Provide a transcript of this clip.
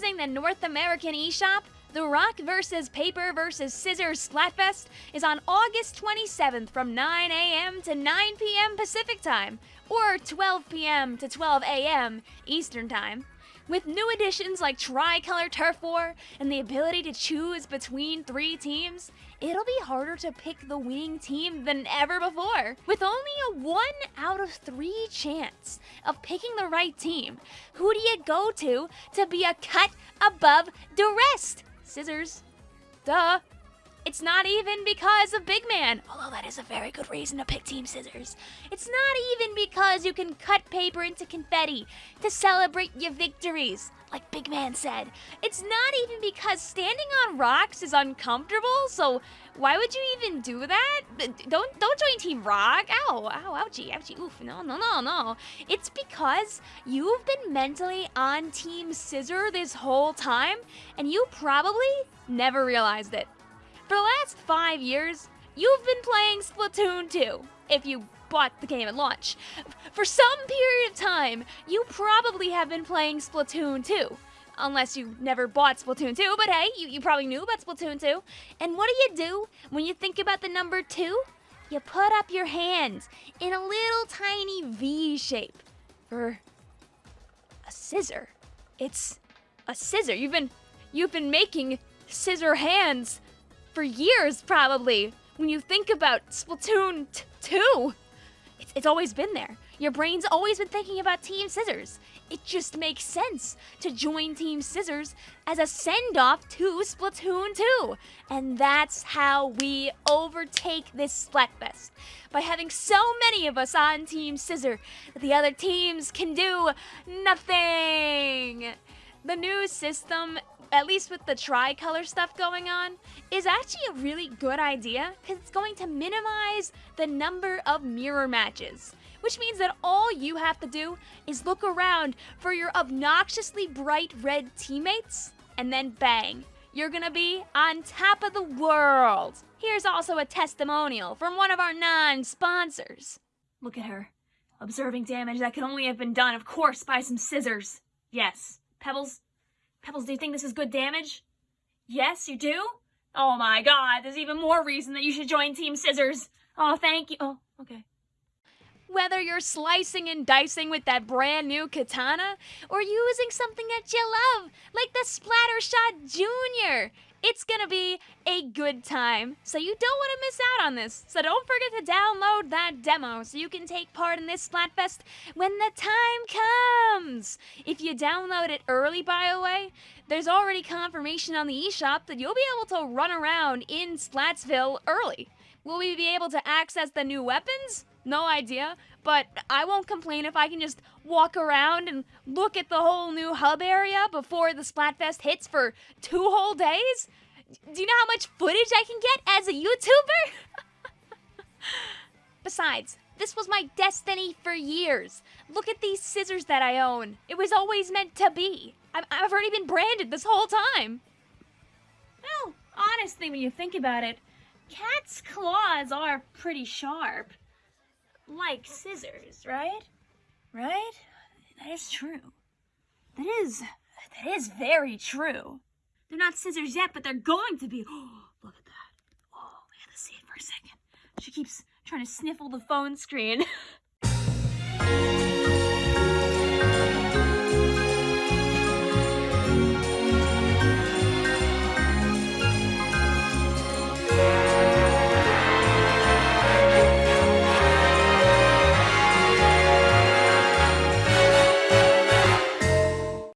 using the North American eShop, the Rock vs. Paper vs. Scissors Splatfest is on August 27th from 9 a.m. to 9 p.m. Pacific Time, or 12 p.m. to 12 a.m. Eastern Time. With new additions like Tricolor Turf War and the ability to choose between three teams, it'll be harder to pick the winning team than ever before. With only a one out of three chance of picking the right team, who do you go to to be a cut above the rest? Scissors. Duh. It's not even because of Big Man, although that is a very good reason to pick Team Scissors. It's not even because you can cut paper into confetti to celebrate your victories, like Big Man said. It's not even because standing on rocks is uncomfortable, so why would you even do that? Don't don't join Team Rock. Ow, ow, ouchie, ouchie, oof. No, no, no, no. It's because you've been mentally on Team Scissor this whole time, and you probably never realized it. For the last five years, you've been playing Splatoon 2, if you bought the game at launch. For some period of time, you probably have been playing Splatoon 2. Unless you never bought Splatoon 2, but hey, you, you probably knew about Splatoon 2. And what do you do when you think about the number 2? You put up your hands in a little tiny V shape for a scissor. It's a scissor. You've been you've been making scissor hands for years, probably. When you think about Splatoon 2, it's, it's always been there. Your brain's always been thinking about Team Scissors. It just makes sense to join Team Scissors as a send-off to Splatoon 2. And that's how we overtake this Splatfest. By having so many of us on Team Scissor that the other teams can do nothing. The new system at least with the tricolor stuff going on, is actually a really good idea because it's going to minimize the number of mirror matches. Which means that all you have to do is look around for your obnoxiously bright red teammates, and then bang, you're gonna be on top of the world. Here's also a testimonial from one of our non sponsors. Look at her, observing damage that could only have been done, of course, by some scissors. Yes, Pebbles, Pebbles, do you think this is good damage? Yes, you do? Oh my god, there's even more reason that you should join Team Scissors. Oh, thank you. Oh, okay. Whether you're slicing and dicing with that brand new katana, or using something that you love, like the Splattershot Junior, it's gonna be a good time. So you don't want to miss out on this. So don't forget to download that demo so you can take part in this Splatfest when the time comes. If you download it early, by the way, there's already confirmation on the eShop that you'll be able to run around in Splatsville early. Will we be able to access the new weapons? No idea, but I won't complain if I can just walk around and look at the whole new hub area before the Splatfest hits for two whole days. Do you know how much footage I can get as a YouTuber? Besides, this was my destiny for years. Look at these scissors that I own. It was always meant to be. I've already been branded this whole time. Well, honestly, when you think about it, cats' claws are pretty sharp like scissors, right? Right? That is true. That is, that is very true. They're not scissors yet, but they're going to be. Oh, look at that. Oh, we gotta see it for a second. She keeps trying to sniffle the phone screen.